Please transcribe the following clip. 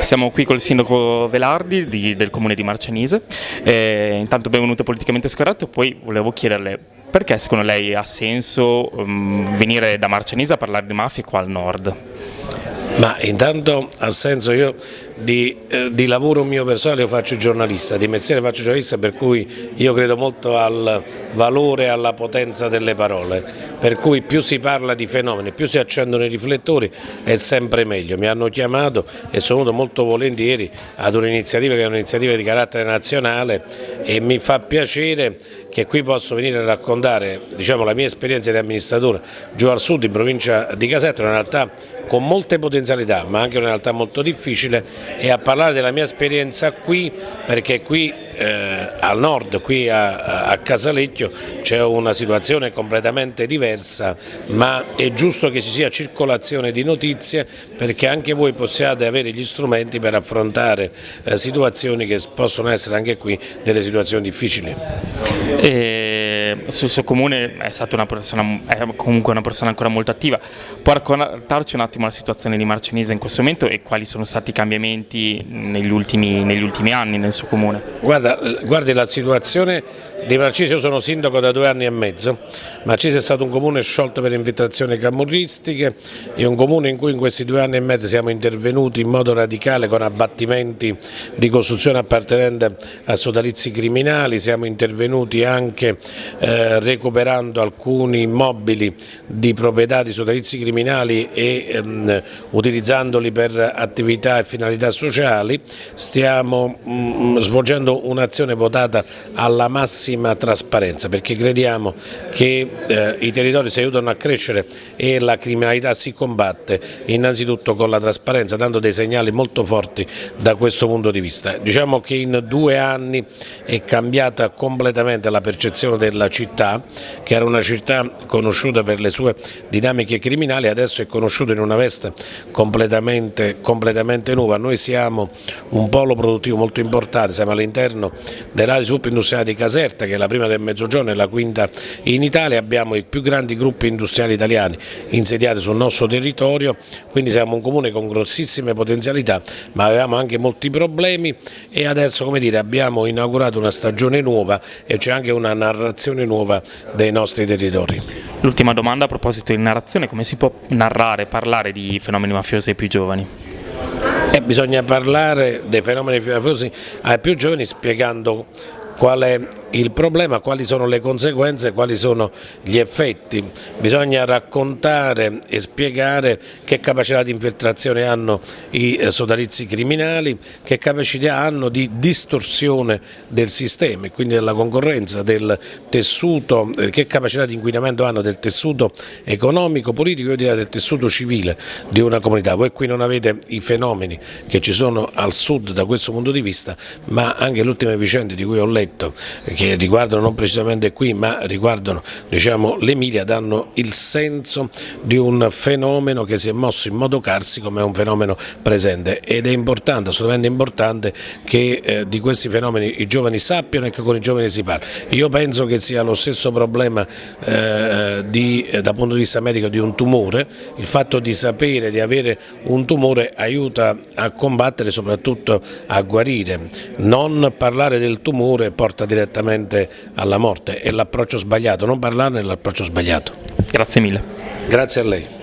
Siamo qui col sindaco Velardi di, del comune di Marcianise, eh, intanto benvenuto politicamente scorretto, poi volevo chiederle perché secondo lei ha senso um, venire da Marcianise a parlare di mafia qua al nord? Ma intanto ha senso io di, eh, di, lavoro mio personale io faccio giornalista, di mestiere faccio giornalista per cui io credo molto al valore e alla potenza delle parole, per cui più si parla di fenomeni, più si accendono i riflettori è sempre meglio. Mi hanno chiamato e sono venuto molto volentieri ad un'iniziativa che è un'iniziativa di carattere nazionale e mi fa piacere che qui posso venire a raccontare diciamo, la mia esperienza di amministratore giù al sud in provincia di Caserta, una realtà con molte potenzialità ma anche una realtà molto difficile e a parlare della mia esperienza qui perché qui eh, al nord, qui a, a Casalecchio c'è una situazione completamente diversa ma è giusto che ci sia circolazione di notizie perché anche voi possiate avere gli strumenti per affrontare eh, situazioni che possono essere anche qui delle situazioni difficili. E sul suo comune è stata una persona, è comunque una persona ancora molto attiva. Può raccontarci un attimo la situazione di Marcenise in questo momento e quali sono stati i cambiamenti negli ultimi, negli ultimi anni nel suo comune? Guarda, guardi la situazione di Marcese, io sono sindaco da due anni e mezzo, Marcese è stato un comune sciolto per infiltrazioni camorristiche, è un comune in cui in questi due anni e mezzo siamo intervenuti in modo radicale con abbattimenti di costruzione appartenente a sodalizi criminali, siamo intervenuti anche eh, recuperando alcuni immobili di proprietà di sodalizi criminali e ehm, utilizzandoli per attività e finalità sociali, stiamo mh, mm, svolgendo un'azione votata alla massima trasparenza perché crediamo che eh, i territori si aiutano a crescere e la criminalità si combatte innanzitutto con la trasparenza dando dei segnali molto forti da questo punto di vista. Diciamo che in due anni è cambiata completamente la percezione della città, che era una città conosciuta per le sue dinamiche criminali, adesso è conosciuta in una veste completamente, completamente nuova. Noi siamo un polo produttivo molto importante, siamo all'interno dell'area di sviluppo industriale di Caserta, che è la prima del Mezzogiorno e la quinta in Italia, abbiamo i più grandi gruppi industriali italiani insediati sul nostro territorio, quindi siamo un comune con grossissime potenzialità, ma avevamo anche molti problemi e adesso dire, abbiamo inaugurato una stagione nuova e c'è anche una narrazione nuova dei nostri territori. L'ultima domanda a proposito di narrazione, come si può narrare, parlare di fenomeni mafiosi ai più giovani? Eh, bisogna parlare dei fenomeni mafiosi ai più giovani spiegando qual è il problema, quali sono le conseguenze, quali sono gli effetti. Bisogna raccontare e spiegare che capacità di infiltrazione hanno i eh, sodalizi criminali, che capacità hanno di distorsione del sistema e quindi della concorrenza, del tessuto, eh, che capacità di inquinamento hanno del tessuto economico, politico e del tessuto civile di una comunità. Voi qui non avete i fenomeni che ci sono al sud da questo punto di vista, ma anche le ultime vicende di cui ho letto, che riguardano non precisamente qui ma riguardano diciamo, l'Emilia danno il senso di un fenomeno che si è mosso in modo carsico ma è un fenomeno presente. Ed è importante, assolutamente importante che eh, di questi fenomeni i giovani sappiano e che con i giovani si parli. Io penso che sia lo stesso problema eh, di, eh, dal punto di vista medico di un tumore, il fatto di sapere di avere un tumore aiuta a combattere e soprattutto a guarire, non parlare del tumore porta direttamente alla morte, è l'approccio sbagliato, non parlarne è l'approccio sbagliato. Grazie mille. Grazie a lei.